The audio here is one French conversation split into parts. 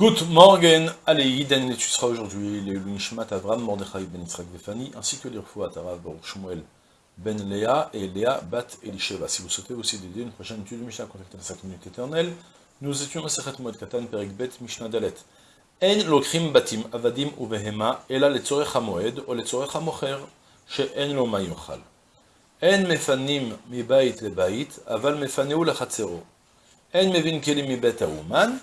Good Morgen, allez, Daniel, tu seras aujourd'hui les Lunishmat Avram Mordechai ben Yitzhak Befani, ainsi que les Rfouat Arav Shmuel ben Léa et Léa bat Elisheva. Si vous souhaitez aussi d'aider une prochaine étude de Mishnah, contactez sa communauté éternelle. Nous étions à Sechet Moed Katan, Perik Bet, Mishnah Dalet. En lokrim batim avadim ubehema, ela letzorech hamoed ou letzorech hamocher, she'en lo mayochal. En mefanim mi bait le bait, aval mefaneu lachatzero. En mevin kelim mibet hauman,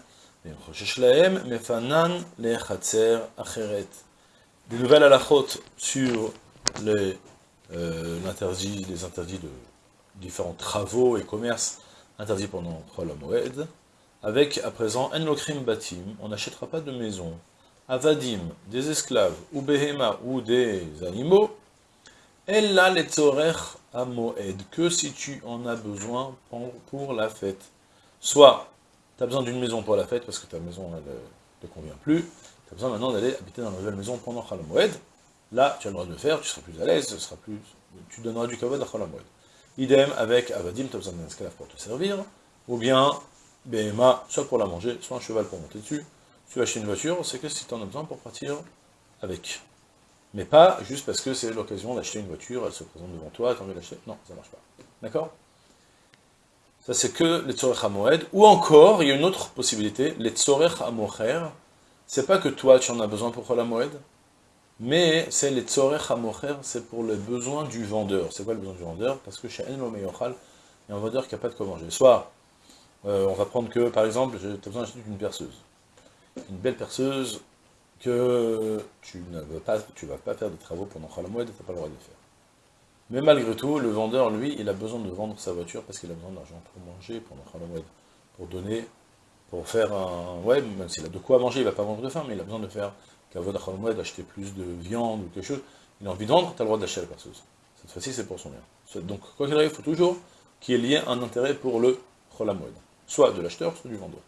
des nouvelles halachot sur les, euh, l'interdit, les interdits de différents travaux et commerces interdits pendant Chol Moed, avec à présent En Lokrim Batim, on n'achètera pas de maison, Avadim, des esclaves, ou Behema, ou des animaux, Ella à Moed, que si tu en as besoin pour la fête. Soit tu as besoin d'une maison pour la fête, parce que ta maison ne te convient plus, tu as besoin maintenant d'aller habiter dans la nouvelle maison pendant Moed. Là, tu as le droit de le faire, tu seras plus à l'aise, ce sera plus, tu donneras du kavod à Moed. Idem avec Avadim, tu as besoin d'un esclave pour te servir, ou bien Behema, soit pour la manger, soit un cheval pour monter dessus. Tu vas acheter une voiture, c'est que si tu en as besoin pour partir avec. Mais pas juste parce que c'est l'occasion d'acheter une voiture, elle se présente devant toi, tu as envie d'acheter. Non, ça marche pas. D'accord? Ça, c'est que les tzorech moed. Ou encore, il y a une autre possibilité, les tzorech mocher. C'est pas que toi, tu en as besoin pour la moed, mais c'est les tzorech mocher, c'est pour les besoins du vendeur. C'est quoi le besoin du vendeur? Parce que chez En Meyochal, il y a un vendeur qui n'a pas de quoi manger. Soit, euh, on va prendre que, par exemple, tu as besoin d'acheter une perceuse. Une belle perceuse que tu ne vas pas, tu vas pas faire de travaux pendant Moed, tu n'as pas le droit de le faire. Mais malgré tout, le vendeur, lui, il a besoin de vendre sa voiture parce qu'il a besoin d'argent pour manger Halloween, pour donner, pour faire un... Ouais, même s'il a de quoi manger, il va pas vendre de faim, mais il a besoin de faire, d'acheter plus de viande ou quelque chose. Il a envie de vendre, tu as le droit d'acheter la perceuse. Cette fois-ci, c'est pour son bien. Donc, quoi qu'il arrive, il faut toujours qu'il y ait un intérêt pour le Cholamoued. Soit de l'acheteur, soit du vendeur.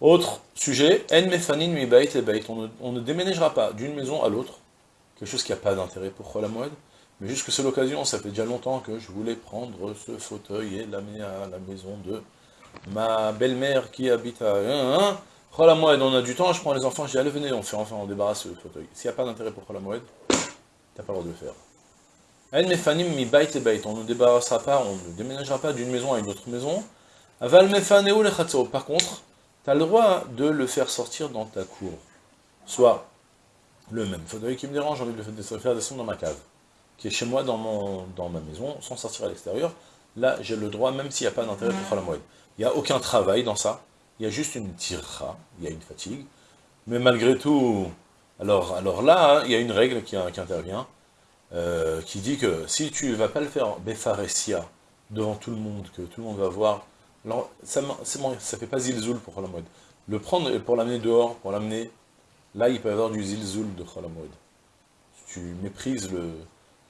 Autre sujet, En mefanin mi bait et on, on ne déménagera pas d'une maison à l'autre, quelque chose qui n'a pas d'intérêt pour Cholamoued, mais juste que c'est l'occasion, ça fait déjà longtemps que je voulais prendre ce fauteuil et l'amener à la maison de ma belle-mère qui habite à... Hein, hein. On a du temps, je prends les enfants, je dis allez venez, on fait enfin, on débarrasse ce fauteuil. S'il n'y a pas d'intérêt pour Moed, t'as pas le droit de le faire. mi bait et on ne débarrassera pas, on ne déménagera pas d'une maison à une autre maison. Aval le Par contre, tu as le droit de le faire sortir dans ta cour. Soit le même fauteuil qui me dérange, j'ai envie de le faire descendre dans ma cave qui est chez moi dans, mon, ma maison, sans sortir à l'extérieur, là j'ai le droit, même s'il n'y a pas d'intérêt pour Moed. Il n'y a aucun travail dans ça, il y a juste une tirra, il y a une fatigue, mais malgré tout, alors, là, il y a une règle qui, intervient, euh, qui dit que si tu ne vas pas le faire Befaresia, devant tout le monde, que tout le monde va voir, alors ça ne fait pas zilzoul pour Moed. Le prendre pour l'amener dehors, pour l'amener, là il peut y avoir du zilzoul de Moed. Tu méprises le,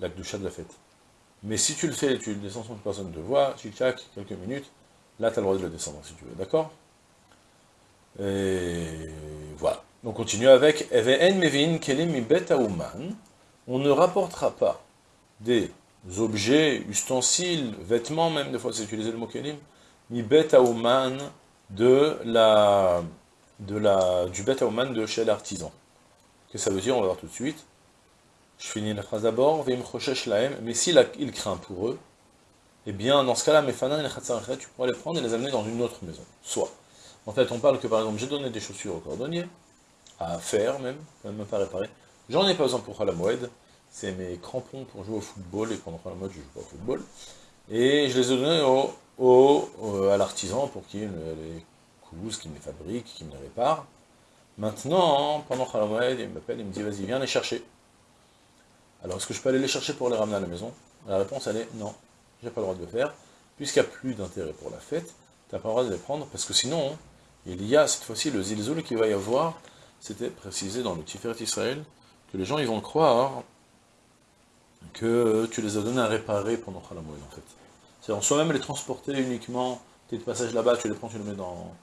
la doucha de la fête. Mais si tu le fais, tu descends sans que personne ne te voit, tu tchac quelques minutes, là tu as le droit de le descendre si tu veux, d'accord? Et voilà. On continue avec On ne rapportera pas des objets, ustensiles, vêtements même, des fois c'est utilisé le mot kelim, mi betaouman de la, de la, du betaouman de chez l'artisan. Que ça veut dire? On va voir tout de suite. Je finis la phrase d'abord, mais s'il il craint pour eux, eh bien, dans ce cas-là, tu pourras les prendre et les amener dans une autre maison. Soit. En fait, on parle que, par exemple, j'ai donné des chaussures au cordonnier, à faire même, même pas réparer. J'en ai pas besoin pour la Moed, c'est mes crampons pour jouer au football, et pendant la mode, je joue pas au football. Et je les ai donnés au, à l'artisan pour qu'il les couse, qu'il me les fabrique, qu'il me les répare. Maintenant, pendant la Moed, il m'appelle, il me dit, vas-y, viens les chercher. Alors, est-ce que je peux aller les chercher pour les ramener à la maison? La réponse, elle est non, j'ai pas le droit de le faire, puisqu'il n'y a plus d'intérêt pour la fête, tu n'as pas le droit de les prendre, parce que sinon, il y a cette fois-ci le zilzoul qui va y avoir, c'était précisé dans le Tiferet Israël, que les gens vont croire que tu les as donnés à réparer pendant Khalamoued, en fait. C'est-à-dire, soit même les transporter uniquement, tu es de passage là-bas, tu les prends, tu les mets dans,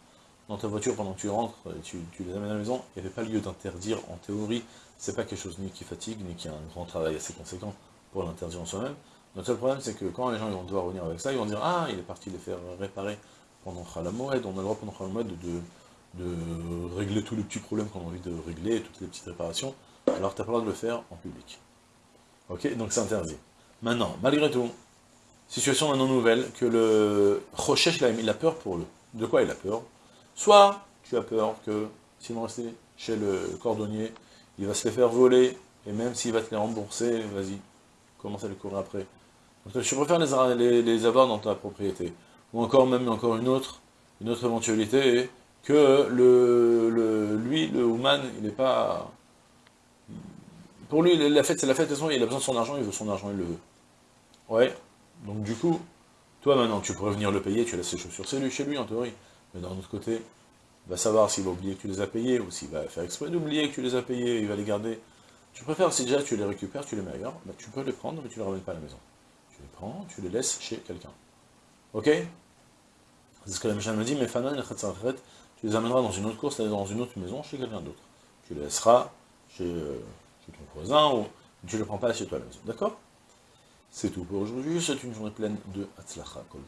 dans ta voiture pendant que tu rentres, tu, les amènes à la maison, il n'y avait pas lieu d'interdire en théorie, c'est pas quelque chose ni qui fatigue, ni qui a un grand travail assez conséquent pour l'interdire en soi-même. Notre seul problème, c'est que quand les gens vont devoir revenir avec ça, ils vont dire « Ah, il est parti les faire réparer pendant Khalamoued, on a le droit pendant Khalamoued de, de régler tous les petits problèmes qu'on a envie de régler, toutes les petites réparations, alors tu n'as pas le droit de le faire en public. Ok Donc c'est interdit. Maintenant, malgré tout, situation maintenant nouvelle, que le Rochesh il a peur pour eux. De quoi il a peur? Soit tu as peur que, s'ils vont rester chez le cordonnier, il va se les faire voler, et même s'il va te les rembourser, vas-y, commence à les courir après. Donc, je préfère les, avoir dans ta propriété. Ou encore, même encore une autre, une autre éventualité, que le, lui, le Ouman, il n'est pas... Pour lui, la fête, c'est la fête, il a besoin de son argent, il veut son argent, il le veut. Ouais, donc du coup, toi maintenant, tu pourrais venir le payer, tu laisses ses chaussures c'est lui, chez lui en théorie. Mais d'un autre côté, il va savoir s'il va oublier que tu les as payés, ou s'il va faire exprès d'oublier que tu les as payés, il va les garder. Tu préfères, si déjà tu les récupères, tu les mets ailleurs, bah, tu peux les prendre, mais tu ne les ramènes pas à la maison. Tu les prends, tu les laisses chez quelqu'un. Ok? C'est ce que la Mishnah me dit, mais Fanan tu les amèneras dans une autre course, dans une autre maison, chez quelqu'un d'autre. Tu les laisseras chez, euh, ton voisin, ou tu ne les prends pas chez toi à la maison. D'accord? C'est tout pour aujourd'hui, c'est une journée pleine de Hatzlacha Kol